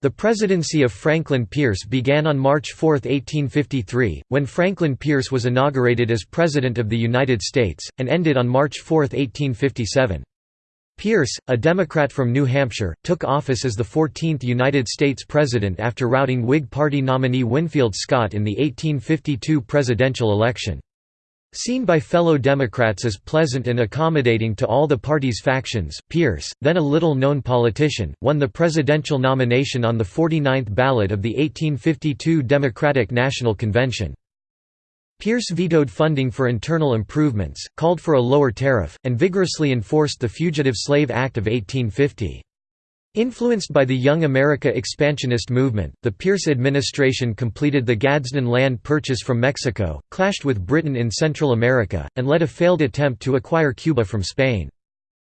The presidency of Franklin Pierce began on March 4, 1853, when Franklin Pierce was inaugurated as President of the United States, and ended on March 4, 1857. Pierce, a Democrat from New Hampshire, took office as the 14th United States President after routing Whig Party nominee Winfield Scott in the 1852 presidential election. Seen by fellow Democrats as pleasant and accommodating to all the party's factions, Pierce, then a little-known politician, won the presidential nomination on the 49th ballot of the 1852 Democratic National Convention. Pierce vetoed funding for internal improvements, called for a lower tariff, and vigorously enforced the Fugitive Slave Act of 1850. Influenced by the Young America expansionist movement, the Pierce administration completed the Gadsden land purchase from Mexico, clashed with Britain in Central America, and led a failed attempt to acquire Cuba from Spain.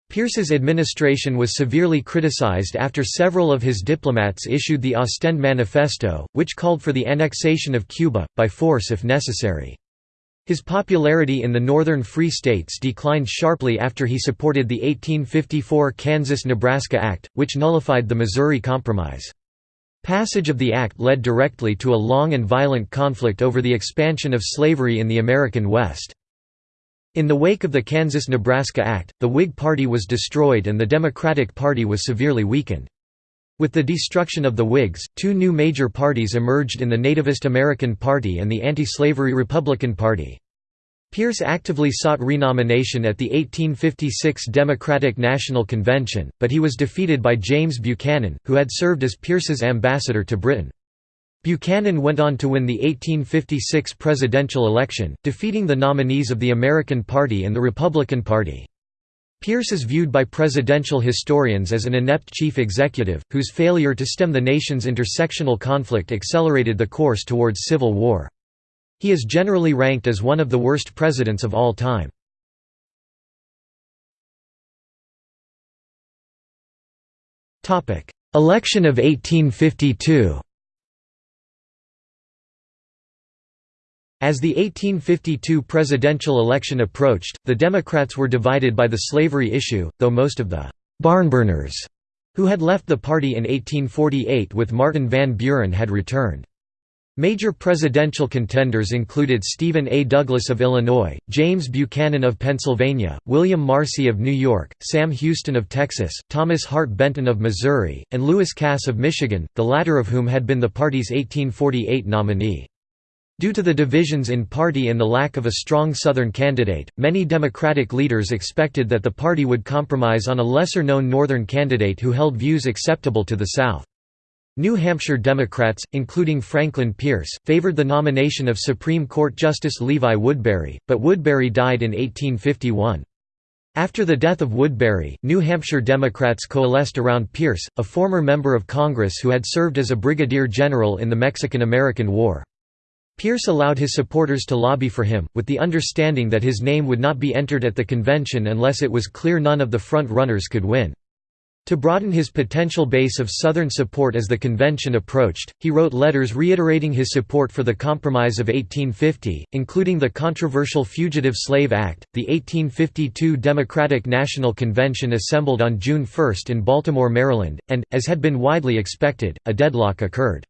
Pierce's administration was severely criticized after several of his diplomats issued the Ostend Manifesto, which called for the annexation of Cuba, by force if necessary. His popularity in the northern Free States declined sharply after he supported the 1854 Kansas–Nebraska Act, which nullified the Missouri Compromise. Passage of the act led directly to a long and violent conflict over the expansion of slavery in the American West. In the wake of the Kansas–Nebraska Act, the Whig Party was destroyed and the Democratic Party was severely weakened. With the destruction of the Whigs, two new major parties emerged in the Nativist American Party and the anti-slavery Republican Party. Pierce actively sought renomination at the 1856 Democratic National Convention, but he was defeated by James Buchanan, who had served as Pierce's ambassador to Britain. Buchanan went on to win the 1856 presidential election, defeating the nominees of the American Party and the Republican Party. Pierce is viewed by presidential historians as an inept chief executive, whose failure to stem the nation's intersectional conflict accelerated the course towards civil war. He is generally ranked as one of the worst presidents of all time. Election of 1852 As the 1852 presidential election approached, the Democrats were divided by the slavery issue, though most of the «barnburners» who had left the party in 1848 with Martin Van Buren had returned. Major presidential contenders included Stephen A. Douglas of Illinois, James Buchanan of Pennsylvania, William Marcy of New York, Sam Houston of Texas, Thomas Hart Benton of Missouri, and Lewis Cass of Michigan, the latter of whom had been the party's 1848 nominee. Due to the divisions in party and the lack of a strong Southern candidate, many Democratic leaders expected that the party would compromise on a lesser-known Northern candidate who held views acceptable to the South. New Hampshire Democrats, including Franklin Pierce, favored the nomination of Supreme Court Justice Levi Woodbury, but Woodbury died in 1851. After the death of Woodbury, New Hampshire Democrats coalesced around Pierce, a former member of Congress who had served as a brigadier general in the Mexican–American War. Pierce allowed his supporters to lobby for him, with the understanding that his name would not be entered at the convention unless it was clear none of the front-runners could win. To broaden his potential base of Southern support as the convention approached, he wrote letters reiterating his support for the Compromise of 1850, including the controversial Fugitive Slave Act. The 1852 Democratic National Convention assembled on June 1 in Baltimore, Maryland, and, as had been widely expected, a deadlock occurred.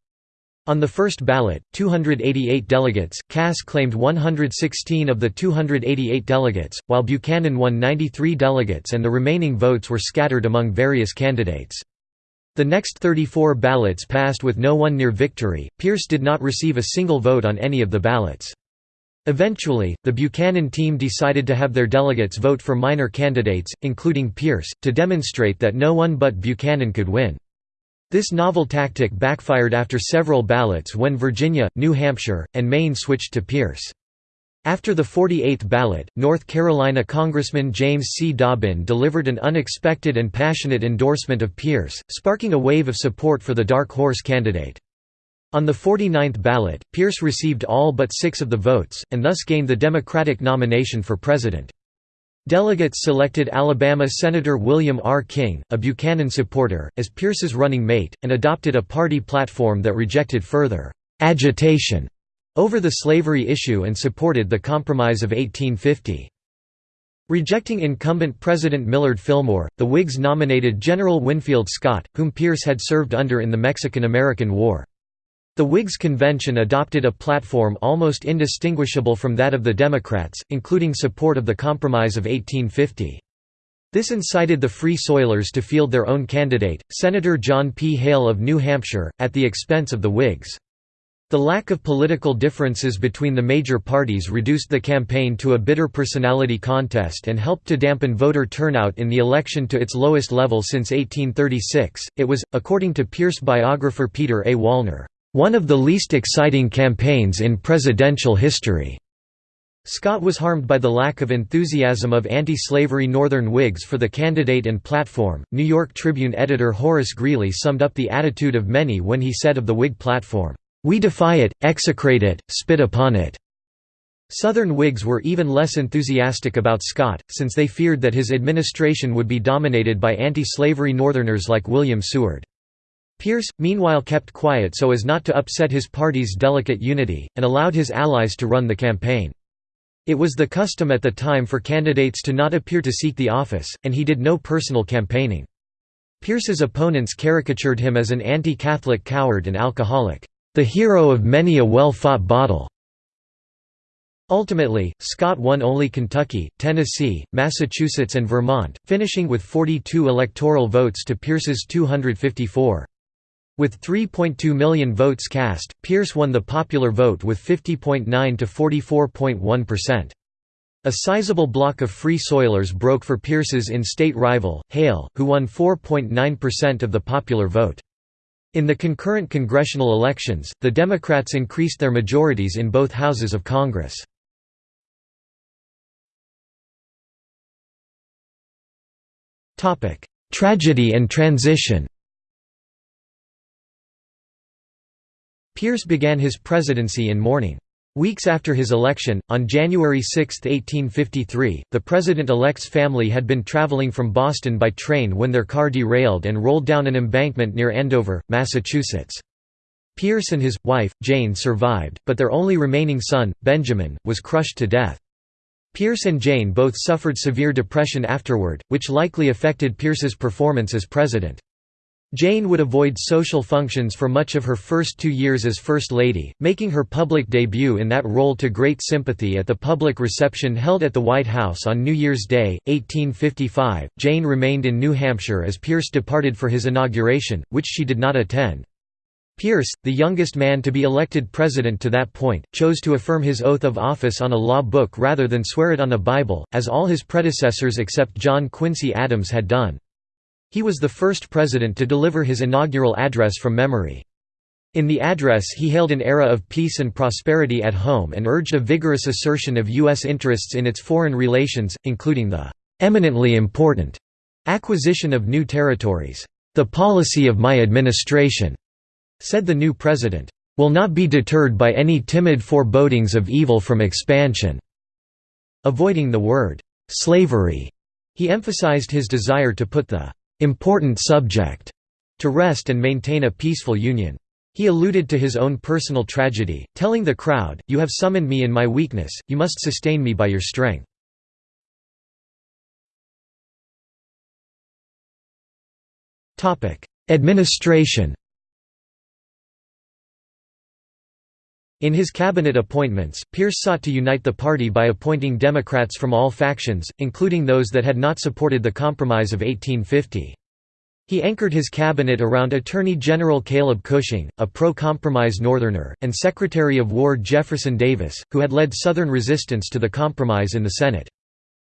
On the first ballot, 288 delegates, Cass claimed 116 of the 288 delegates, while Buchanan won 93 delegates and the remaining votes were scattered among various candidates. The next 34 ballots passed with no one near victory. Pierce did not receive a single vote on any of the ballots. Eventually, the Buchanan team decided to have their delegates vote for minor candidates, including Pierce, to demonstrate that no one but Buchanan could win. This novel tactic backfired after several ballots when Virginia, New Hampshire, and Maine switched to Pierce. After the 48th ballot, North Carolina Congressman James C. Dobbin delivered an unexpected and passionate endorsement of Pierce, sparking a wave of support for the dark horse candidate. On the 49th ballot, Pierce received all but six of the votes, and thus gained the Democratic nomination for president. Delegates selected Alabama Senator William R. King, a Buchanan supporter, as Pierce's running mate, and adopted a party platform that rejected further «agitation» over the slavery issue and supported the Compromise of 1850. Rejecting incumbent President Millard Fillmore, the Whigs nominated General Winfield Scott, whom Pierce had served under in the Mexican–American War. The Whigs convention adopted a platform almost indistinguishable from that of the Democrats, including support of the Compromise of 1850. This incited the Free Soilers to field their own candidate, Senator John P. Hale of New Hampshire, at the expense of the Whigs. The lack of political differences between the major parties reduced the campaign to a bitter personality contest and helped to dampen voter turnout in the election to its lowest level since 1836. It was, according to Pierce biographer Peter A. Wallner, one of the least exciting campaigns in presidential history. Scott was harmed by the lack of enthusiasm of anti-slavery Northern Whigs for the candidate and platform. New York Tribune editor Horace Greeley summed up the attitude of many when he said of the Whig platform, we defy it, execrate it, spit upon it." Southern Whigs were even less enthusiastic about Scott, since they feared that his administration would be dominated by anti-slavery Northerners like William Seward. Pierce, meanwhile kept quiet so as not to upset his party's delicate unity, and allowed his allies to run the campaign. It was the custom at the time for candidates to not appear to seek the office, and he did no personal campaigning. Pierce's opponents caricatured him as an anti-Catholic coward and alcoholic the hero of many a well-fought battle. Ultimately, Scott won only Kentucky, Tennessee, Massachusetts and Vermont, finishing with 42 electoral votes to Pierce's 254. With 3.2 million votes cast, Pierce won the popular vote with 50.9 to 44.1%. A sizable block of Free Soilers broke for Pierce's in-state rival, Hale, who won 4.9% of the popular vote. In the concurrent congressional elections, the Democrats increased their majorities in both houses of Congress. Tragedy and transition Pierce began his presidency in mourning. Weeks after his election, on January 6, 1853, the president-elect's family had been traveling from Boston by train when their car derailed and rolled down an embankment near Andover, Massachusetts. Pierce and his, wife, Jane survived, but their only remaining son, Benjamin, was crushed to death. Pierce and Jane both suffered severe depression afterward, which likely affected Pierce's performance as president. Jane would avoid social functions for much of her first two years as First Lady, making her public debut in that role to great sympathy at the public reception held at the White House on New Year's Day, 1855. Jane remained in New Hampshire as Pierce departed for his inauguration, which she did not attend. Pierce, the youngest man to be elected president to that point, chose to affirm his oath of office on a law book rather than swear it on a Bible, as all his predecessors except John Quincy Adams had done. He was the first president to deliver his inaugural address from memory. In the address he hailed an era of peace and prosperity at home and urged a vigorous assertion of U.S. interests in its foreign relations, including the "...eminently important," acquisition of new territories. "...the policy of my administration," said the new president, "...will not be deterred by any timid forebodings of evil from expansion." Avoiding the word "...slavery," he emphasized his desire to put the important subject to rest and maintain a peaceful union. He alluded to his own personal tragedy, telling the crowd, You have summoned me in my weakness, you must sustain me by your strength. Administration In his cabinet appointments, Pierce sought to unite the party by appointing Democrats from all factions, including those that had not supported the Compromise of 1850. He anchored his cabinet around Attorney General Caleb Cushing, a pro-compromise Northerner, and Secretary of War Jefferson Davis, who had led Southern resistance to the compromise in the Senate.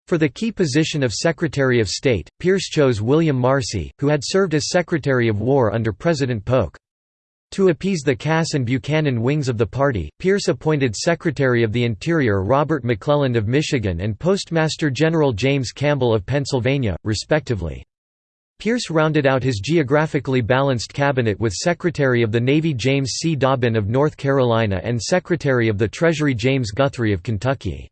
For the key position of Secretary of State, Pierce chose William Marcy, who had served as Secretary of War under President Polk. To appease the Cass and Buchanan wings of the party, Pierce appointed Secretary of the Interior Robert McClelland of Michigan and Postmaster General James Campbell of Pennsylvania, respectively. Pierce rounded out his geographically balanced cabinet with Secretary of the Navy James C. Dobbin of North Carolina and Secretary of the Treasury James Guthrie of Kentucky.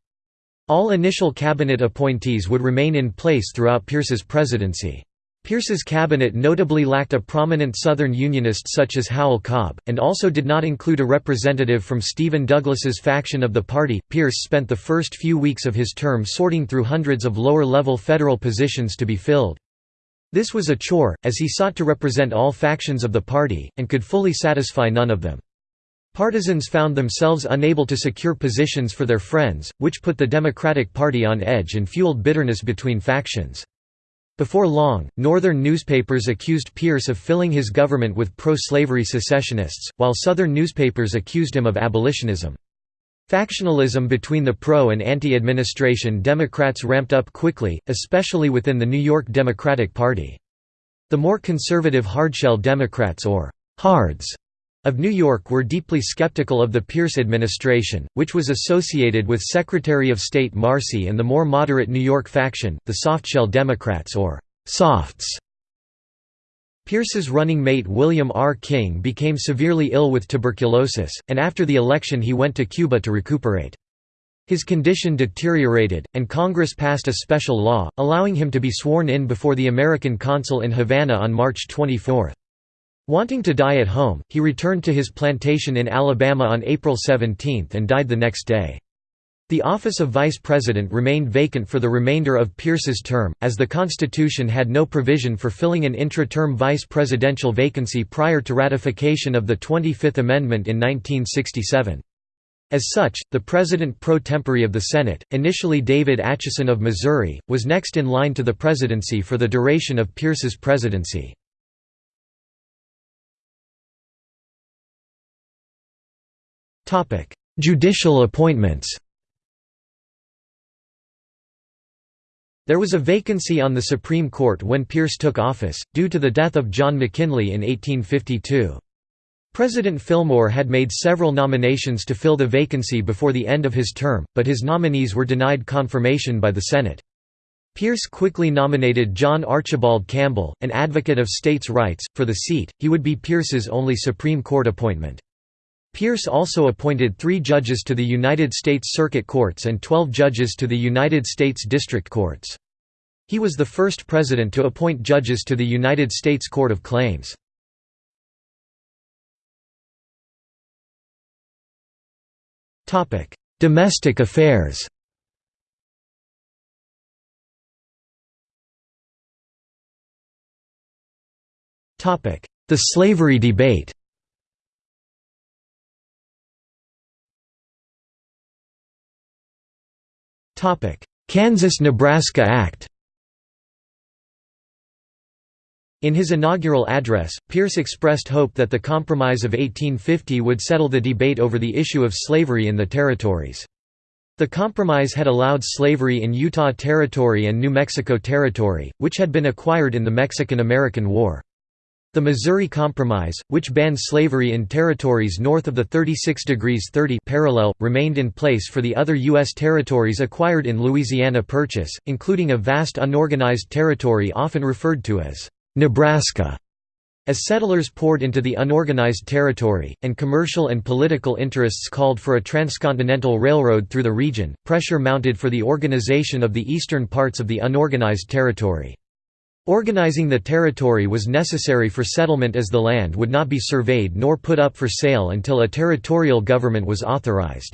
All initial cabinet appointees would remain in place throughout Pierce's presidency. Pierce's cabinet notably lacked a prominent Southern Unionist such as Howell Cobb, and also did not include a representative from Stephen Douglas's faction of the party. Pierce spent the first few weeks of his term sorting through hundreds of lower-level federal positions to be filled. This was a chore, as he sought to represent all factions of the party, and could fully satisfy none of them. Partisans found themselves unable to secure positions for their friends, which put the Democratic Party on edge and fueled bitterness between factions. Before long, Northern newspapers accused Pierce of filling his government with pro-slavery secessionists, while Southern newspapers accused him of abolitionism. Factionalism between the pro- and anti-administration Democrats ramped up quickly, especially within the New York Democratic Party. The more conservative hardshell Democrats or «hards» of New York were deeply skeptical of the Pierce administration, which was associated with Secretary of State Marcy and the more moderate New York faction, the softshell Democrats or «softs». Pierce's running mate William R. King became severely ill with tuberculosis, and after the election he went to Cuba to recuperate. His condition deteriorated, and Congress passed a special law, allowing him to be sworn in before the American consul in Havana on March 24. Wanting to die at home, he returned to his plantation in Alabama on April 17 and died the next day. The office of vice president remained vacant for the remainder of Pierce's term, as the Constitution had no provision for filling an intra-term vice presidential vacancy prior to ratification of the 25th Amendment in 1967. As such, the president pro tempore of the Senate, initially David Atchison of Missouri, was next in line to the presidency for the duration of Pierce's presidency. Judicial appointments There was a vacancy on the Supreme Court when Pierce took office, due to the death of John McKinley in 1852. President Fillmore had made several nominations to fill the vacancy before the end of his term, but his nominees were denied confirmation by the Senate. Pierce quickly nominated John Archibald Campbell, an advocate of states' rights, for the seat, he would be Pierce's only Supreme Court appointment. Pierce also appointed three judges to the United States Circuit Courts and 12 judges to the United States District Courts. He was the first president to appoint judges to the United States Court of Claims. Domestic affairs The slavery debate Kansas–Nebraska Act In his inaugural address, Pierce expressed hope that the Compromise of 1850 would settle the debate over the issue of slavery in the territories. The compromise had allowed slavery in Utah Territory and New Mexico Territory, which had been acquired in the Mexican–American War. The Missouri Compromise, which banned slavery in territories north of the 36 degrees 30 parallel, remained in place for the other U.S. territories acquired in Louisiana Purchase, including a vast unorganized territory often referred to as Nebraska. As settlers poured into the unorganized territory, and commercial and political interests called for a transcontinental railroad through the region, pressure mounted for the organization of the eastern parts of the unorganized territory. Organizing the territory was necessary for settlement as the land would not be surveyed nor put up for sale until a territorial government was authorized.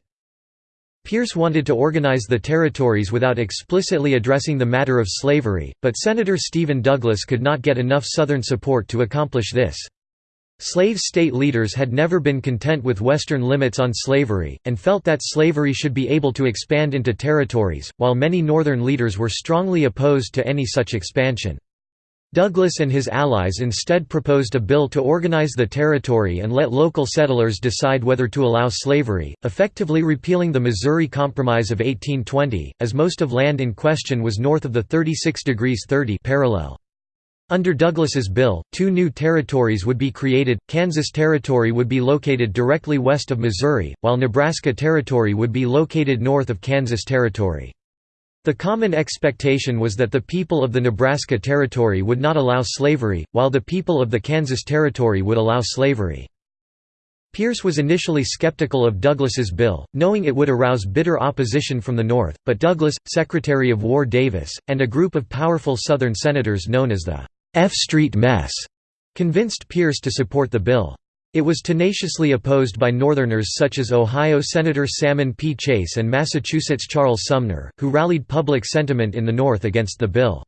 Pierce wanted to organize the territories without explicitly addressing the matter of slavery, but Senator Stephen Douglas could not get enough Southern support to accomplish this. Slave state leaders had never been content with Western limits on slavery, and felt that slavery should be able to expand into territories, while many Northern leaders were strongly opposed to any such expansion. Douglas and his allies instead proposed a bill to organize the territory and let local settlers decide whether to allow slavery, effectively repealing the Missouri Compromise of 1820, as most of land in question was north of the 36 degrees 30 parallel. Under Douglas's bill, two new territories would be created, Kansas Territory would be located directly west of Missouri, while Nebraska Territory would be located north of Kansas Territory. The common expectation was that the people of the Nebraska Territory would not allow slavery, while the people of the Kansas Territory would allow slavery. Pierce was initially skeptical of Douglas's bill, knowing it would arouse bitter opposition from the North, but Douglas, Secretary of War Davis, and a group of powerful Southern senators known as the F Street mess convinced Pierce to support the bill. It was tenaciously opposed by Northerners such as Ohio Senator Salmon P. Chase and Massachusetts Charles Sumner, who rallied public sentiment in the North against the bill.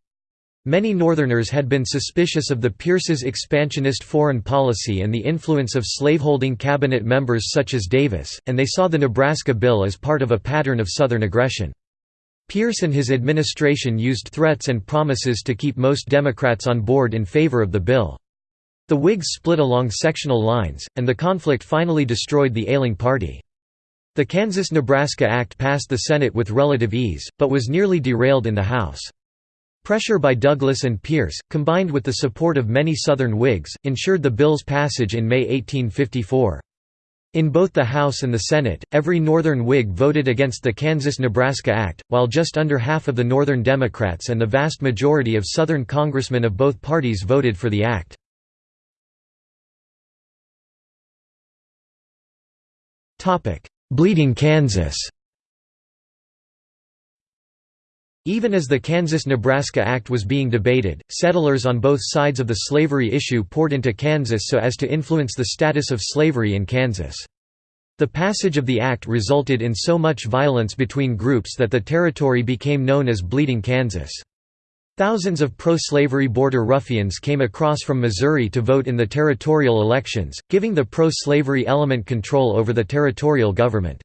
Many Northerners had been suspicious of the Pierce's expansionist foreign policy and the influence of slaveholding cabinet members such as Davis, and they saw the Nebraska bill as part of a pattern of Southern aggression. Pierce and his administration used threats and promises to keep most Democrats on board in favor of the bill. The Whigs split along sectional lines, and the conflict finally destroyed the ailing party. The Kansas–Nebraska Act passed the Senate with relative ease, but was nearly derailed in the House. Pressure by Douglas and Pierce, combined with the support of many Southern Whigs, ensured the bill's passage in May 1854. In both the House and the Senate, every Northern Whig voted against the Kansas–Nebraska Act, while just under half of the Northern Democrats and the vast majority of Southern congressmen of both parties voted for the act. Bleeding Kansas Even as the Kansas–Nebraska Act was being debated, settlers on both sides of the slavery issue poured into Kansas so as to influence the status of slavery in Kansas. The passage of the act resulted in so much violence between groups that the territory became known as Bleeding Kansas. Thousands of pro-slavery border ruffians came across from Missouri to vote in the territorial elections, giving the pro-slavery element control over the territorial government.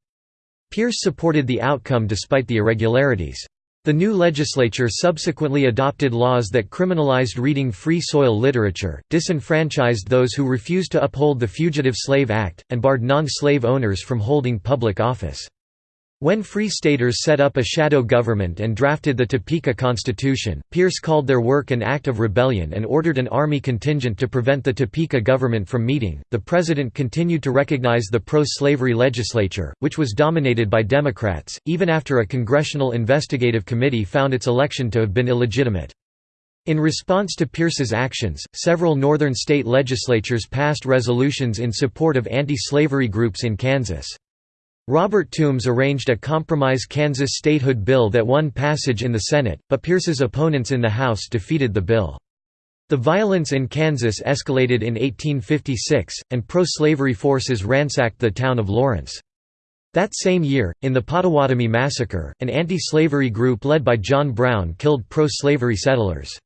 Pierce supported the outcome despite the irregularities. The new legislature subsequently adopted laws that criminalized reading Free Soil literature, disenfranchised those who refused to uphold the Fugitive Slave Act, and barred non-slave owners from holding public office. When Free Staters set up a shadow government and drafted the Topeka Constitution, Pierce called their work an act of rebellion and ordered an army contingent to prevent the Topeka government from meeting. The president continued to recognize the pro slavery legislature, which was dominated by Democrats, even after a congressional investigative committee found its election to have been illegitimate. In response to Pierce's actions, several northern state legislatures passed resolutions in support of anti slavery groups in Kansas. Robert Toombs arranged a compromise Kansas statehood bill that won passage in the Senate, but Pierce's opponents in the House defeated the bill. The violence in Kansas escalated in 1856, and pro-slavery forces ransacked the town of Lawrence. That same year, in the Pottawatomie Massacre, an anti-slavery group led by John Brown killed pro-slavery settlers.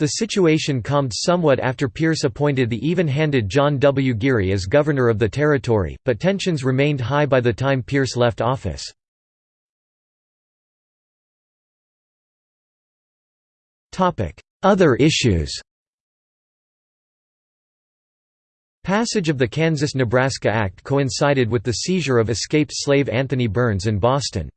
The situation calmed somewhat after Pierce appointed the even-handed John W. Geary as governor of the territory, but tensions remained high by the time Pierce left office. Other issues Passage of the Kansas–Nebraska Act coincided with the seizure of escaped slave Anthony Burns in Boston.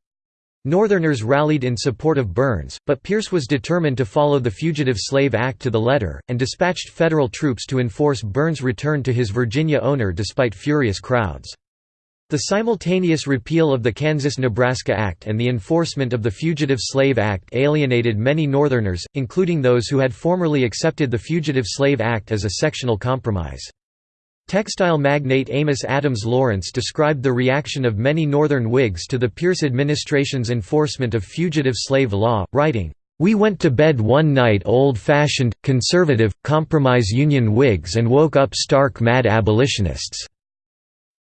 Northerners rallied in support of Burns, but Pierce was determined to follow the Fugitive Slave Act to the letter, and dispatched federal troops to enforce Burns' return to his Virginia owner despite furious crowds. The simultaneous repeal of the Kansas–Nebraska Act and the enforcement of the Fugitive Slave Act alienated many Northerners, including those who had formerly accepted the Fugitive Slave Act as a sectional compromise. Textile magnate Amos Adams Lawrence described the reaction of many Northern Whigs to the Pierce administration's enforcement of fugitive slave law, writing, "...we went to bed one night old-fashioned, conservative, compromise Union Whigs and woke up stark mad abolitionists."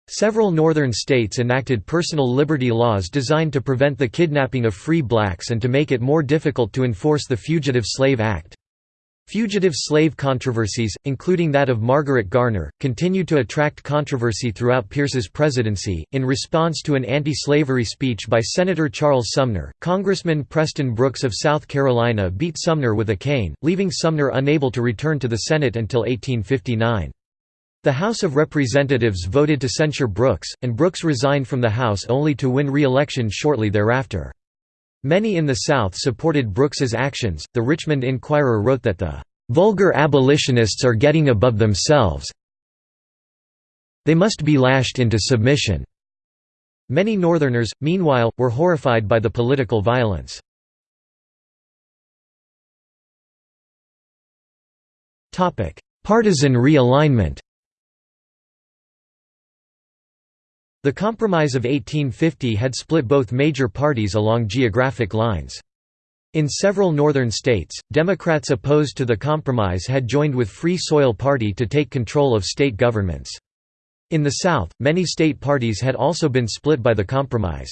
Several northern states enacted personal liberty laws designed to prevent the kidnapping of free blacks and to make it more difficult to enforce the Fugitive Slave Act. Fugitive slave controversies, including that of Margaret Garner, continued to attract controversy throughout Pierce's presidency. In response to an anti slavery speech by Senator Charles Sumner, Congressman Preston Brooks of South Carolina beat Sumner with a cane, leaving Sumner unable to return to the Senate until 1859. The House of Representatives voted to censure Brooks, and Brooks resigned from the House only to win re election shortly thereafter. Many in the South supported Brooks's actions. The Richmond Enquirer wrote that the vulgar abolitionists are getting above themselves. They must be lashed into submission. Many Northerners, meanwhile, were horrified by the political violence. Partisan realignment The Compromise of 1850 had split both major parties along geographic lines. In several northern states, Democrats opposed to the compromise had joined with Free Soil Party to take control of state governments. In the South, many state parties had also been split by the compromise.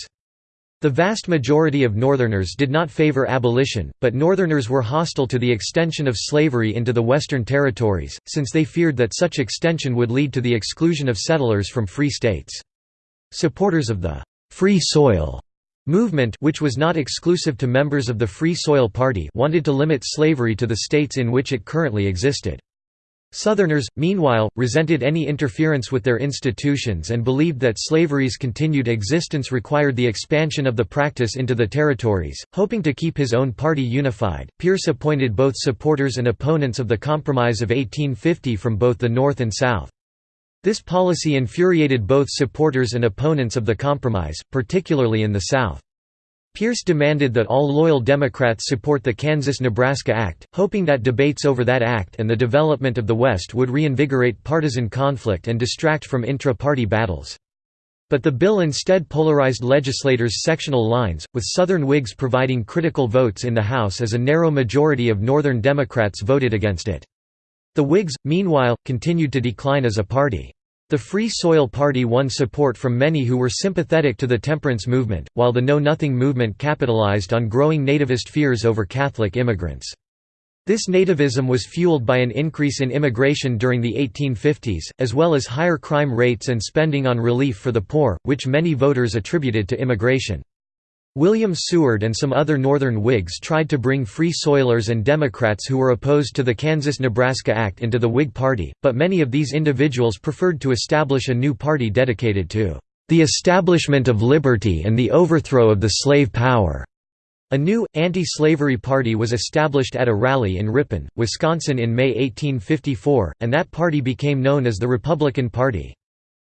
The vast majority of Northerners did not favor abolition, but Northerners were hostile to the extension of slavery into the Western territories, since they feared that such extension would lead to the exclusion of settlers from free states. Supporters of the «Free Soil» movement which was not exclusive to members of the Free Soil Party wanted to limit slavery to the states in which it currently existed. Southerners, meanwhile, resented any interference with their institutions and believed that slavery's continued existence required the expansion of the practice into the territories. Hoping to keep his own party unified, Pierce appointed both supporters and opponents of the Compromise of 1850 from both the North and South. This policy infuriated both supporters and opponents of the Compromise, particularly in the South. Pierce demanded that all loyal Democrats support the Kansas–Nebraska Act, hoping that debates over that act and the development of the West would reinvigorate partisan conflict and distract from intra-party battles. But the bill instead polarized legislators' sectional lines, with Southern Whigs providing critical votes in the House as a narrow majority of Northern Democrats voted against it. The Whigs, meanwhile, continued to decline as a party. The Free Soil Party won support from many who were sympathetic to the temperance movement, while the Know Nothing movement capitalized on growing nativist fears over Catholic immigrants. This nativism was fueled by an increase in immigration during the 1850s, as well as higher crime rates and spending on relief for the poor, which many voters attributed to immigration. William Seward and some other Northern Whigs tried to bring Free Soilers and Democrats who were opposed to the Kansas–Nebraska Act into the Whig Party, but many of these individuals preferred to establish a new party dedicated to "...the establishment of liberty and the overthrow of the slave power." A new, anti-slavery party was established at a rally in Ripon, Wisconsin in May 1854, and that party became known as the Republican Party.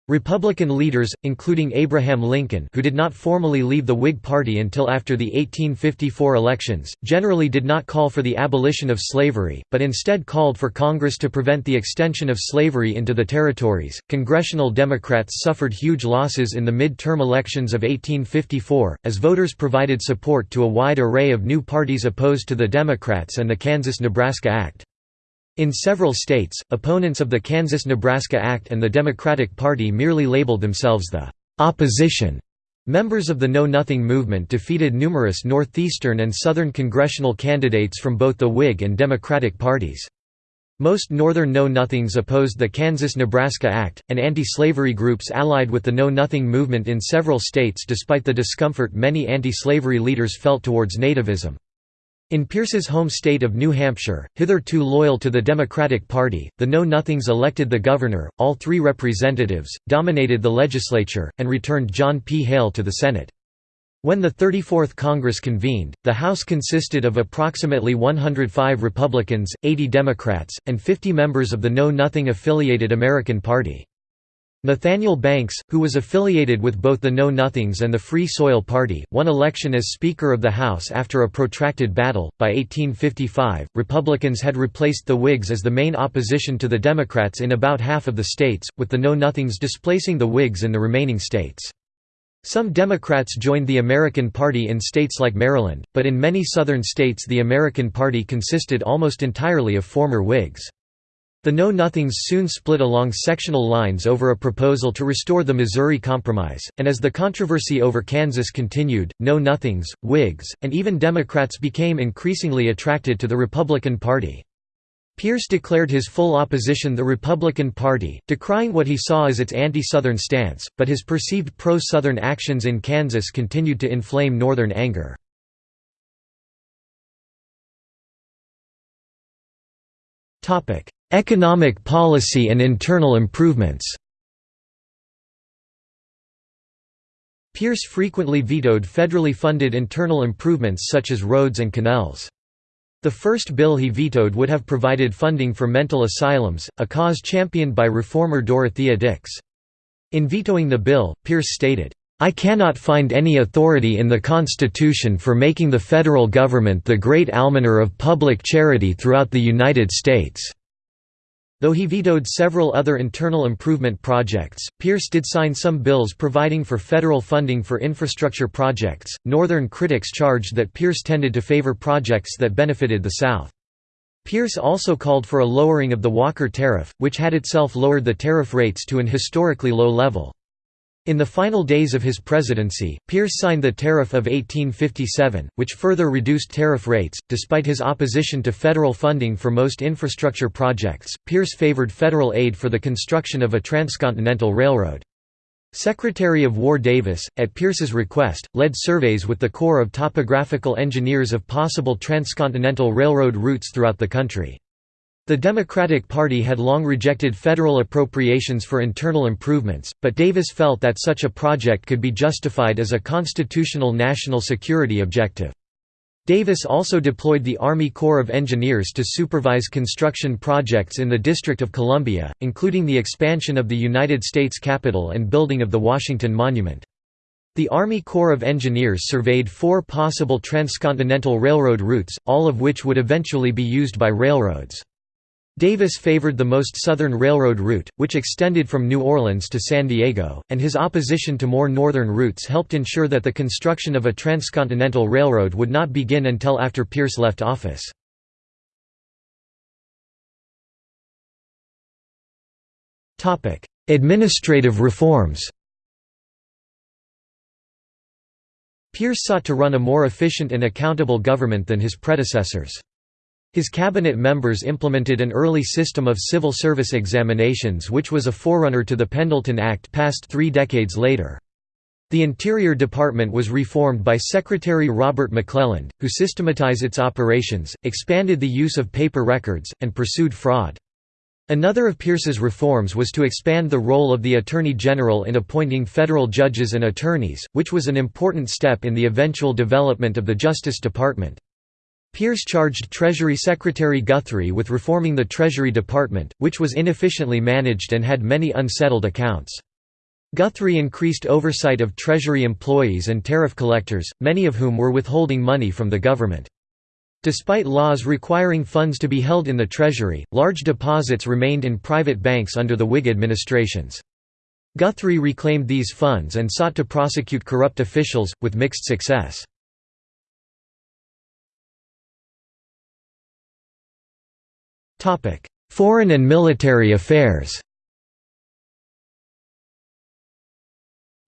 Republican leaders, including Abraham Lincoln who did not formally leave the Whig Party until after the 1854 elections, generally did not call for the abolition of slavery, but instead called for Congress to prevent the extension of slavery into the territories. Congressional Democrats suffered huge losses in the mid-term elections of 1854, as voters provided support to a wide array of new parties opposed to the Democrats and the Kansas–Nebraska Act. In several states, opponents of the Kansas–Nebraska Act and the Democratic Party merely labeled themselves the «opposition». Members of the Know Nothing movement defeated numerous northeastern and southern congressional candidates from both the Whig and Democratic parties. Most Northern Know Nothings opposed the Kansas–Nebraska Act, and anti-slavery groups allied with the Know Nothing movement in several states despite the discomfort many anti-slavery leaders felt towards nativism. In Pierce's home state of New Hampshire, hitherto loyal to the Democratic Party, the Know Nothings elected the governor, all three representatives, dominated the legislature, and returned John P. Hale to the Senate. When the 34th Congress convened, the House consisted of approximately 105 Republicans, 80 Democrats, and 50 members of the Know Nothing affiliated American Party. Nathaniel Banks, who was affiliated with both the Know Nothings and the Free Soil Party, won election as Speaker of the House after a protracted battle. By 1855, Republicans had replaced the Whigs as the main opposition to the Democrats in about half of the states, with the Know Nothings displacing the Whigs in the remaining states. Some Democrats joined the American Party in states like Maryland, but in many southern states the American Party consisted almost entirely of former Whigs. The Know Nothings soon split along sectional lines over a proposal to restore the Missouri Compromise, and as the controversy over Kansas continued, Know Nothings, Whigs, and even Democrats became increasingly attracted to the Republican Party. Pierce declared his full opposition the Republican Party, decrying what he saw as its anti-Southern stance, but his perceived pro-Southern actions in Kansas continued to inflame Northern anger. Economic policy and internal improvements Pierce frequently vetoed federally funded internal improvements such as roads and canals. The first bill he vetoed would have provided funding for mental asylums, a cause championed by reformer Dorothea Dix. In vetoing the bill, Pierce stated, I cannot find any authority in the Constitution for making the federal government the great almoner of public charity throughout the United States. Though he vetoed several other internal improvement projects, Pierce did sign some bills providing for federal funding for infrastructure projects. Northern critics charged that Pierce tended to favor projects that benefited the South. Pierce also called for a lowering of the Walker Tariff, which had itself lowered the tariff rates to an historically low level. In the final days of his presidency, Pierce signed the Tariff of 1857, which further reduced tariff rates. Despite his opposition to federal funding for most infrastructure projects, Pierce favored federal aid for the construction of a transcontinental railroad. Secretary of War Davis, at Pierce's request, led surveys with the Corps of Topographical Engineers of possible transcontinental railroad routes throughout the country. The Democratic Party had long rejected federal appropriations for internal improvements, but Davis felt that such a project could be justified as a constitutional national security objective. Davis also deployed the Army Corps of Engineers to supervise construction projects in the District of Columbia, including the expansion of the United States Capitol and building of the Washington Monument. The Army Corps of Engineers surveyed four possible transcontinental railroad routes, all of which would eventually be used by railroads. Davis favored the most southern railroad route, which extended from New Orleans to San Diego, and his opposition to more northern routes helped ensure that the construction of a transcontinental railroad would not begin until after Pierce left office. Administrative reforms Pierce sought to run a more efficient and accountable government than his predecessors. His cabinet members implemented an early system of civil service examinations which was a forerunner to the Pendleton Act passed three decades later. The Interior Department was reformed by Secretary Robert McClelland, who systematized its operations, expanded the use of paper records, and pursued fraud. Another of Pierce's reforms was to expand the role of the Attorney General in appointing federal judges and attorneys, which was an important step in the eventual development of the Justice Department. Pierce charged Treasury Secretary Guthrie with reforming the Treasury Department, which was inefficiently managed and had many unsettled accounts. Guthrie increased oversight of Treasury employees and tariff collectors, many of whom were withholding money from the government. Despite laws requiring funds to be held in the Treasury, large deposits remained in private banks under the Whig administrations. Guthrie reclaimed these funds and sought to prosecute corrupt officials, with mixed success. Foreign and military affairs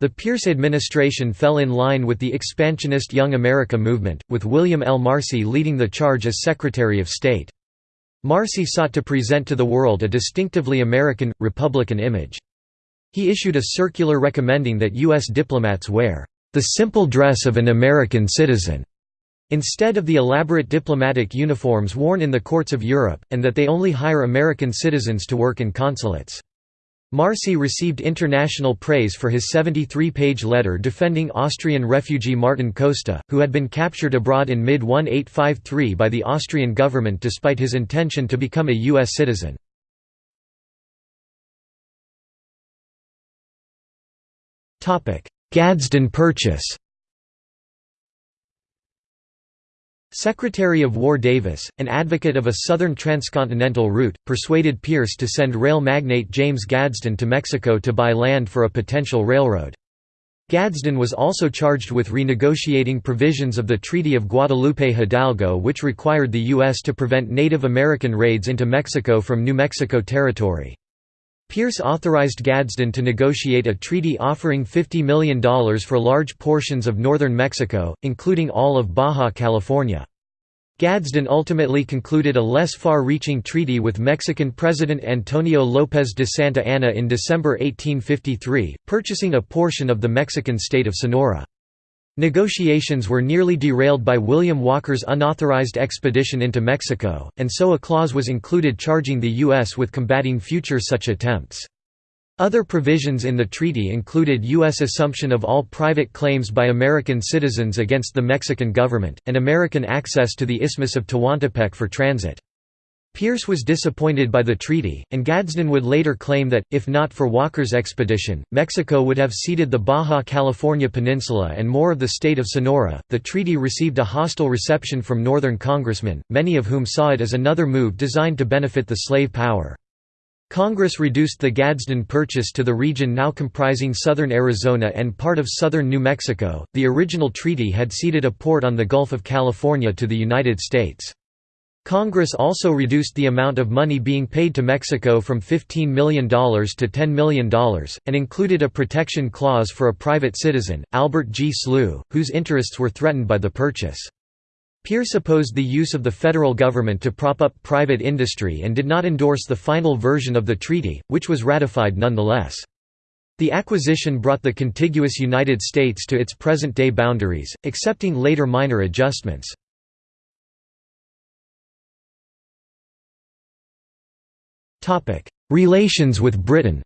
The Pierce administration fell in line with the expansionist Young America movement, with William L. Marcy leading the charge as Secretary of State. Marcy sought to present to the world a distinctively American, Republican image. He issued a circular recommending that U.S. diplomats wear the simple dress of an American citizen instead of the elaborate diplomatic uniforms worn in the courts of Europe, and that they only hire American citizens to work in consulates. Marcy received international praise for his 73-page letter defending Austrian refugee Martin Koszta, who had been captured abroad in mid-1853 by the Austrian government despite his intention to become a U.S. citizen. Gadsden Purchase Secretary of War Davis, an advocate of a southern transcontinental route, persuaded Pierce to send rail magnate James Gadsden to Mexico to buy land for a potential railroad. Gadsden was also charged with renegotiating provisions of the Treaty of Guadalupe Hidalgo which required the U.S. to prevent Native American raids into Mexico from New Mexico Territory. Pierce authorized Gadsden to negotiate a treaty offering $50 million for large portions of northern Mexico, including all of Baja California. Gadsden ultimately concluded a less far-reaching treaty with Mexican President Antonio López de Santa Anna in December 1853, purchasing a portion of the Mexican state of Sonora. Negotiations were nearly derailed by William Walker's unauthorized expedition into Mexico, and so a clause was included charging the U.S. with combating future such attempts. Other provisions in the treaty included U.S. assumption of all private claims by American citizens against the Mexican government, and American access to the Isthmus of Tehuantepec for transit. Pierce was disappointed by the treaty, and Gadsden would later claim that, if not for Walker's expedition, Mexico would have ceded the Baja California Peninsula and more of the state of Sonora. The treaty received a hostile reception from Northern congressmen, many of whom saw it as another move designed to benefit the slave power. Congress reduced the Gadsden Purchase to the region now comprising southern Arizona and part of southern New Mexico. The original treaty had ceded a port on the Gulf of California to the United States. Congress also reduced the amount of money being paid to Mexico from $15 million to $10 million, and included a protection clause for a private citizen, Albert G. Sloo, whose interests were threatened by the purchase. Pierce opposed the use of the federal government to prop up private industry and did not endorse the final version of the treaty, which was ratified nonetheless. The acquisition brought the contiguous United States to its present-day boundaries, accepting later minor adjustments. Relations with Britain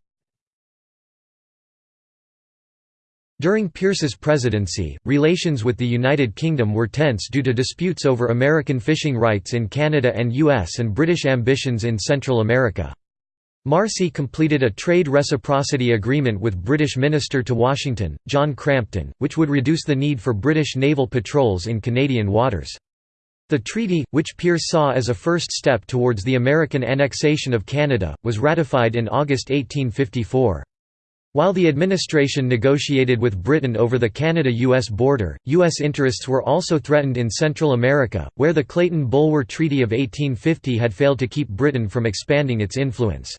During Pierce's presidency, relations with the United Kingdom were tense due to disputes over American fishing rights in Canada and US and British ambitions in Central America. Marcy completed a trade reciprocity agreement with British Minister to Washington, John Crampton, which would reduce the need for British naval patrols in Canadian waters. The treaty, which Pierce saw as a first step towards the American annexation of Canada, was ratified in August 1854. While the administration negotiated with Britain over the Canada-US border, U.S. interests were also threatened in Central America, where the Clayton-Bulwer Treaty of 1850 had failed to keep Britain from expanding its influence.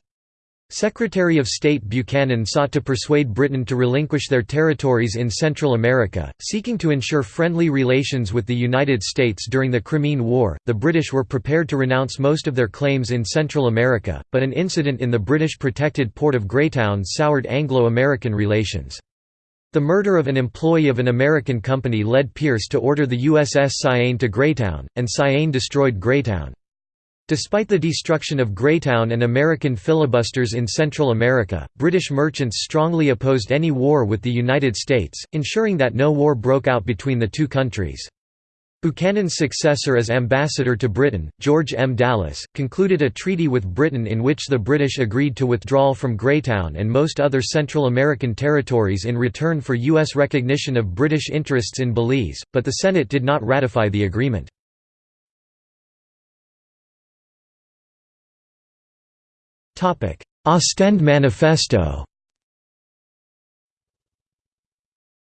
Secretary of State Buchanan sought to persuade Britain to relinquish their territories in Central America, seeking to ensure friendly relations with the United States during the Crimean War. The British were prepared to renounce most of their claims in Central America, but an incident in the British protected port of Greytown soured Anglo American relations. The murder of an employee of an American company led Pierce to order the USS Cyane to Greytown, and Cyane destroyed Greytown. Despite the destruction of Greytown and American filibusters in Central America, British merchants strongly opposed any war with the United States, ensuring that no war broke out between the two countries. Buchanan's successor as ambassador to Britain, George M. Dallas, concluded a treaty with Britain in which the British agreed to withdrawal from Greytown and most other Central American territories in return for U.S. recognition of British interests in Belize, but the Senate did not ratify the agreement. Ostend Manifesto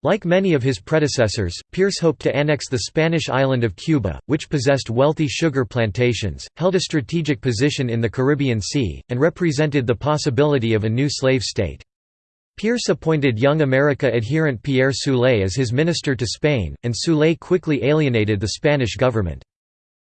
Like many of his predecessors, Pierce hoped to annex the Spanish island of Cuba, which possessed wealthy sugar plantations, held a strategic position in the Caribbean Sea, and represented the possibility of a new slave state. Pierce appointed Young America adherent Pierre Soule as his minister to Spain, and Soule quickly alienated the Spanish government.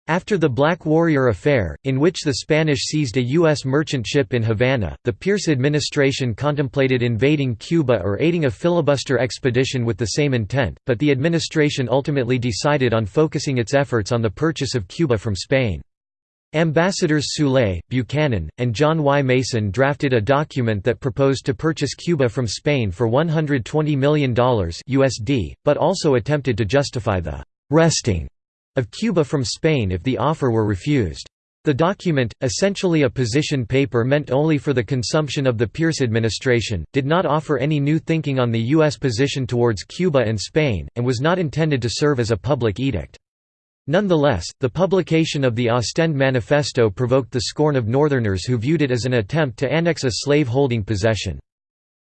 After the Black Warrior Affair, in which the Spanish seized a U.S. merchant ship in Havana, the Pierce administration contemplated invading Cuba or aiding a filibuster expedition with the same intent, but the administration ultimately decided on focusing its efforts on the purchase of Cuba from Spain. Ambassadors Soule, Buchanan, and John Y. Mason drafted a document that proposed to purchase Cuba from Spain for $120 million USD, but also attempted to justify the «wresting» of Cuba from Spain if the offer were refused. The document, essentially a position paper meant only for the consumption of the Pierce administration, did not offer any new thinking on the U.S. position towards Cuba and Spain, and was not intended to serve as a public edict. Nonetheless, the publication of the Ostend Manifesto provoked the scorn of Northerners who viewed it as an attempt to annex a slave-holding possession.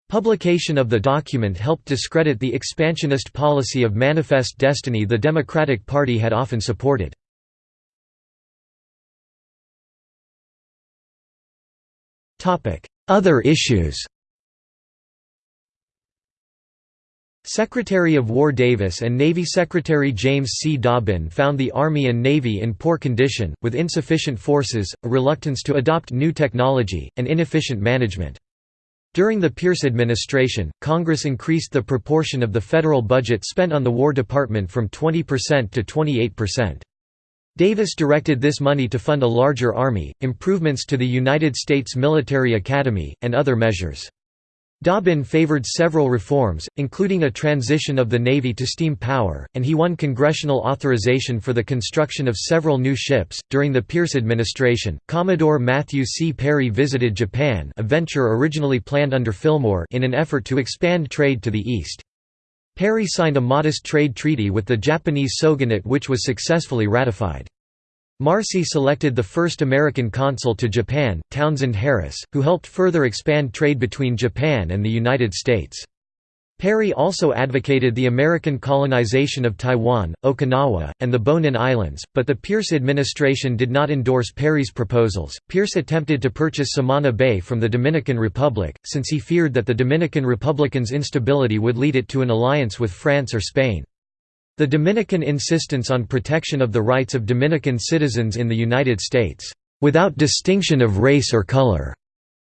Publication of the document helped discredit the expansionist policy of Manifest Destiny the Democratic Party had often supported. Other issues Secretary of War Davis and Navy Secretary James C. Dobbin found the Army and Navy in poor condition, with insufficient forces, a reluctance to adopt new technology, and inefficient management. During the Pierce administration, Congress increased the proportion of the federal budget spent on the War Department from 20% to 28%. Davis directed this money to fund a larger army, improvements to the United States Military Academy, and other measures. Dobbin favored several reforms, including a transition of the Navy to steam power, and he won congressional authorization for the construction of several new ships. During the Pierce administration, Commodore Matthew C. Perry visited Japan, a venture originally planned under Fillmore, in an effort to expand trade to the east. Perry signed a modest trade treaty with the Japanese shogunate which was successfully ratified. Marcy selected the first American consul to Japan, Townsend Harris, who helped further expand trade between Japan and the United States. Perry also advocated the American colonization of Taiwan, Okinawa, and the Bonin Islands, but the Pierce administration did not endorse Perry's proposals. Pierce attempted to purchase Samana Bay from the Dominican Republic, since he feared that the Dominican Republicans' instability would lead it to an alliance with France or Spain. The Dominican insistence on protection of the rights of Dominican citizens in the United States, without distinction of race or color,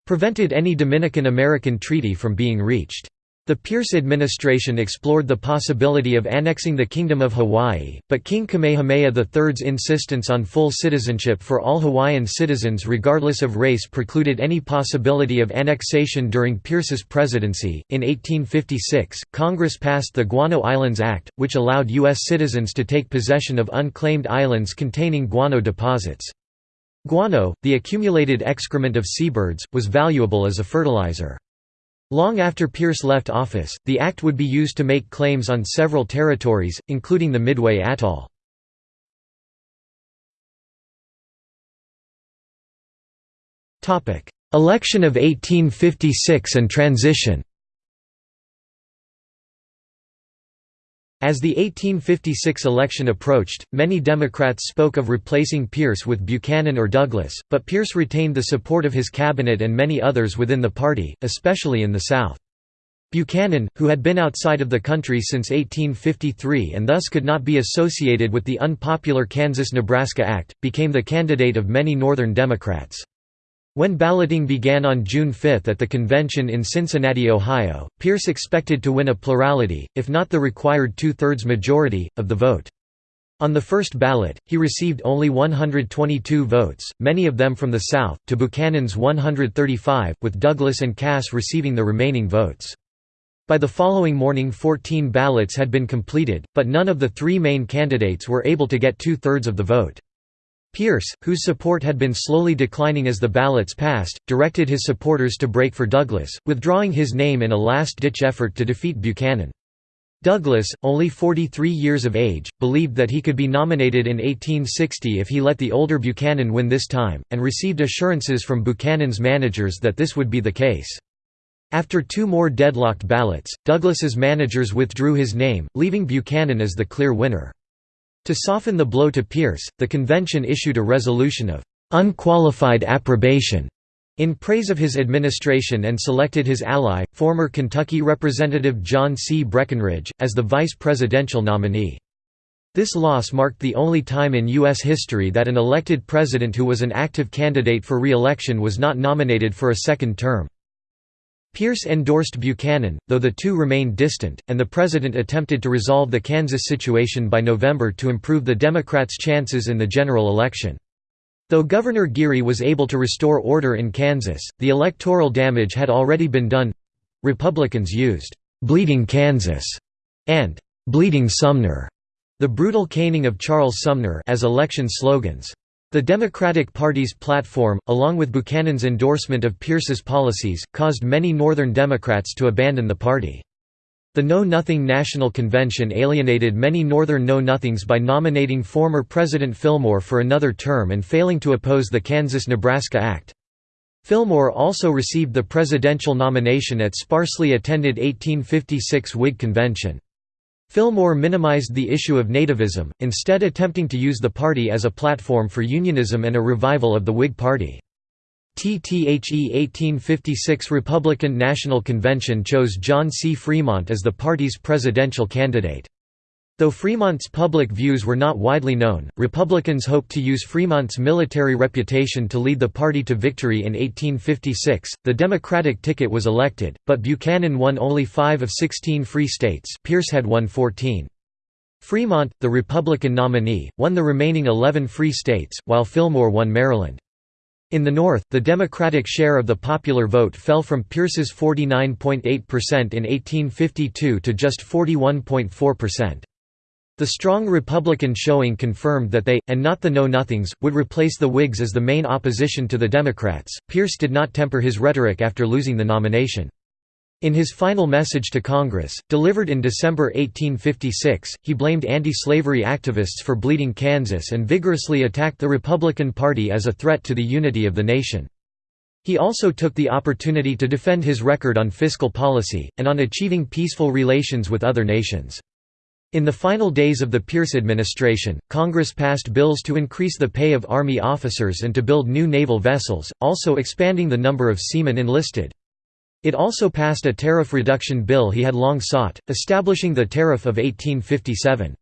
prevented any Dominican-American treaty from being reached. The Pierce administration explored the possibility of annexing the Kingdom of Hawaii, but King Kamehameha III's insistence on full citizenship for all Hawaiian citizens regardless of race precluded any possibility of annexation during Pierce's presidency. In 1856, Congress passed the Guano Islands Act, which allowed U.S. citizens to take possession of unclaimed islands containing guano deposits. Guano, the accumulated excrement of seabirds, was valuable as a fertilizer. Long after Pierce left office, the act would be used to make claims on several territories, including the Midway Atoll. Election of 1856 and transition As the 1856 election approached, many Democrats spoke of replacing Pierce with Buchanan or Douglas, but Pierce retained the support of his cabinet and many others within the party, especially in the South. Buchanan, who had been outside of the country since 1853 and thus could not be associated with the unpopular Kansas–Nebraska Act, became the candidate of many Northern Democrats. When balloting began on June 5 at the convention in Cincinnati, Ohio, Pierce expected to win a plurality, if not the required two-thirds majority, of the vote. On the first ballot, he received only 122 votes, many of them from the South, to Buchanan's 135, with Douglas and Cass receiving the remaining votes. By the following morning 14 ballots had been completed, but none of the three main candidates were able to get two-thirds of the vote. Pierce, whose support had been slowly declining as the ballots passed, directed his supporters to break for Douglas, withdrawing his name in a last-ditch effort to defeat Buchanan. Douglas, only 43 years of age, believed that he could be nominated in 1860 if he let the older Buchanan win this time, and received assurances from Buchanan's managers that this would be the case. After two more deadlocked ballots, Douglas's managers withdrew his name, leaving Buchanan as the clear winner. To soften the blow to Pierce, the convention issued a resolution of «unqualified approbation» in praise of his administration and selected his ally, former Kentucky Representative John C. Breckinridge, as the vice presidential nominee. This loss marked the only time in U.S. history that an elected president who was an active candidate for re-election was not nominated for a second term. Pierce endorsed Buchanan, though the two remained distant, and the president attempted to resolve the Kansas situation by November to improve the Democrats' chances in the general election. Though Governor Geary was able to restore order in Kansas, the electoral damage had already been done. Republicans used "'Bleeding Kansas' and "'Bleeding Sumner' the brutal caning of Charles Sumner as election slogans. The Democratic Party's platform, along with Buchanan's endorsement of Pierce's policies, caused many Northern Democrats to abandon the party. The Know Nothing National Convention alienated many Northern Know Nothings by nominating former President Fillmore for another term and failing to oppose the Kansas–Nebraska Act. Fillmore also received the presidential nomination at sparsely attended 1856 Whig convention. Fillmore minimized the issue of nativism, instead attempting to use the party as a platform for unionism and a revival of the Whig Party. TTHE 1856 Republican National Convention chose John C. Fremont as the party's presidential candidate. Though Fremont's public views were not widely known, Republicans hoped to use Fremont's military reputation to lead the party to victory in 1856. The Democratic ticket was elected, but Buchanan won only 5 of 16 free states. Pierce had won 14. Fremont, the Republican nominee, won the remaining 11 free states, while Fillmore won Maryland. In the North, the Democratic share of the popular vote fell from Pierce's 49.8% in 1852 to just 41.4%. The strong Republican showing confirmed that they, and not the Know-Nothings, would replace the Whigs as the main opposition to the Democrats. Pierce did not temper his rhetoric after losing the nomination. In his final message to Congress, delivered in December 1856, he blamed anti-slavery activists for bleeding Kansas and vigorously attacked the Republican Party as a threat to the unity of the nation. He also took the opportunity to defend his record on fiscal policy, and on achieving peaceful relations with other nations. In the final days of the Pierce administration, Congress passed bills to increase the pay of Army officers and to build new naval vessels, also expanding the number of seamen enlisted. It also passed a tariff reduction bill he had long sought, establishing the Tariff of 1857.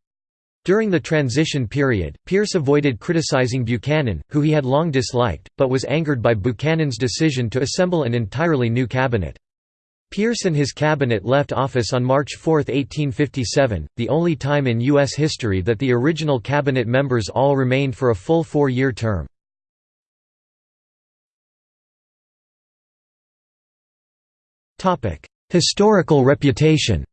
During the transition period, Pierce avoided criticizing Buchanan, who he had long disliked, but was angered by Buchanan's decision to assemble an entirely new cabinet. Pierce and his cabinet left office on March 4, 1857, the only time in U.S. history that the original cabinet members all remained for a full four-year term. Historical reputation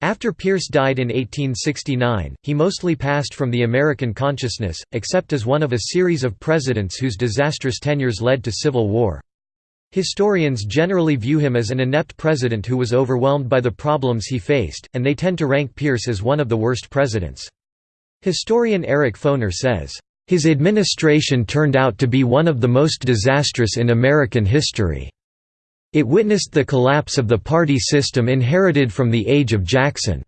After Pierce died in 1869, he mostly passed from the American consciousness, except as one of a series of presidents whose disastrous tenures led to civil war. Historians generally view him as an inept president who was overwhelmed by the problems he faced, and they tend to rank Pierce as one of the worst presidents. Historian Eric Foner says, his administration turned out to be one of the most disastrous in American history. It witnessed the collapse of the party system inherited from the age of Jackson.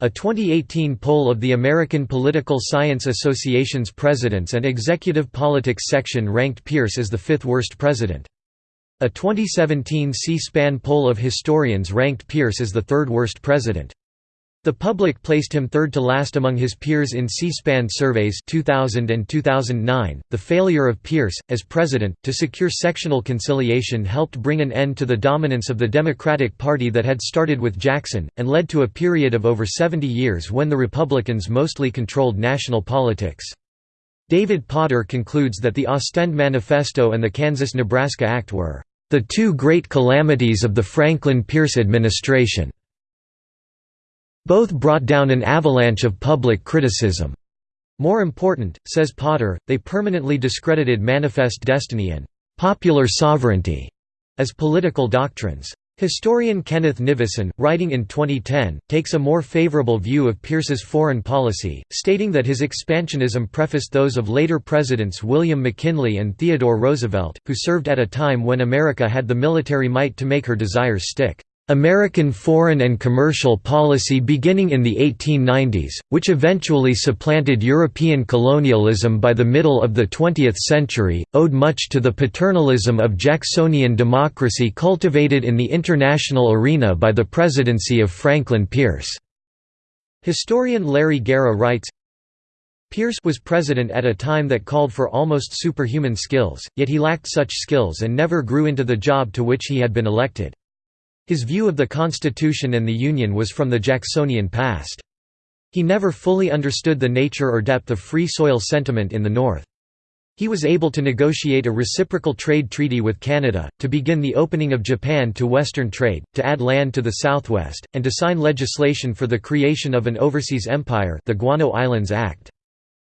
A 2018 poll of the American Political Science Association's Presidents and Executive Politics section ranked Pierce as the fifth worst president. A 2017 C-SPAN poll of historians ranked Pierce as the third worst president. The public placed him third to last among his peers in C-SPAN surveys 2000 and 2009. The failure of Pierce as president to secure sectional conciliation helped bring an end to the dominance of the Democratic Party that had started with Jackson and led to a period of over 70 years when the Republicans mostly controlled national politics. David Potter concludes that the Ostend Manifesto and the Kansas-Nebraska Act were the two great calamities of the Franklin Pierce administration. Both brought down an avalanche of public criticism. More important, says Potter, they permanently discredited Manifest Destiny and «popular sovereignty» as political doctrines. Historian Kenneth Nivison, writing in 2010, takes a more favorable view of Pierce's foreign policy, stating that his expansionism prefaced those of later presidents William McKinley and Theodore Roosevelt, who served at a time when America had the military might to make her desires stick. American foreign and commercial policy beginning in the 1890s, which eventually supplanted European colonialism by the middle of the 20th century, owed much to the paternalism of Jacksonian democracy cultivated in the international arena by the presidency of Franklin Pierce. Historian Larry Gara writes, Pierce was president at a time that called for almost superhuman skills, yet he lacked such skills and never grew into the job to which he had been elected. His view of the Constitution and the Union was from the Jacksonian past. He never fully understood the nature or depth of free soil sentiment in the North. He was able to negotiate a reciprocal trade treaty with Canada, to begin the opening of Japan to Western trade, to add land to the southwest, and to sign legislation for the creation of an overseas empire the Guano Islands Act.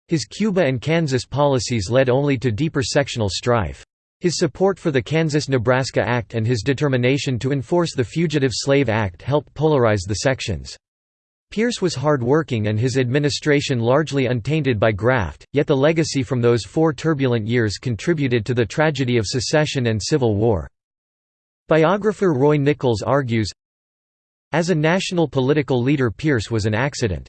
His Cuba and Kansas policies led only to deeper sectional strife. His support for the Kansas–Nebraska Act and his determination to enforce the Fugitive Slave Act helped polarize the sections. Pierce was hard-working and his administration largely untainted by graft, yet the legacy from those four turbulent years contributed to the tragedy of secession and civil war. Biographer Roy Nichols argues, As a national political leader Pierce was an accident.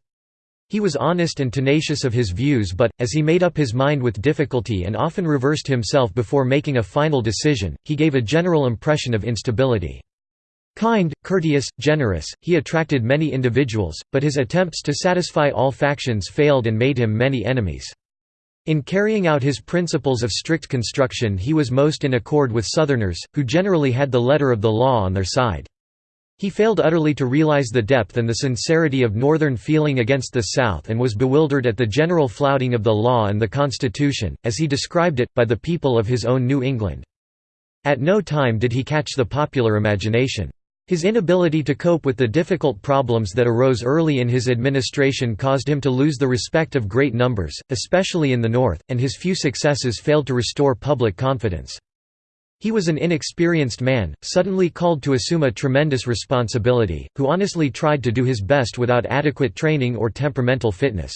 He was honest and tenacious of his views but, as he made up his mind with difficulty and often reversed himself before making a final decision, he gave a general impression of instability. Kind, courteous, generous, he attracted many individuals, but his attempts to satisfy all factions failed and made him many enemies. In carrying out his principles of strict construction he was most in accord with Southerners, who generally had the letter of the law on their side. He failed utterly to realize the depth and the sincerity of Northern feeling against the South and was bewildered at the general flouting of the law and the Constitution, as he described it, by the people of his own New England. At no time did he catch the popular imagination. His inability to cope with the difficult problems that arose early in his administration caused him to lose the respect of great numbers, especially in the North, and his few successes failed to restore public confidence. He was an inexperienced man, suddenly called to assume a tremendous responsibility, who honestly tried to do his best without adequate training or temperamental fitness.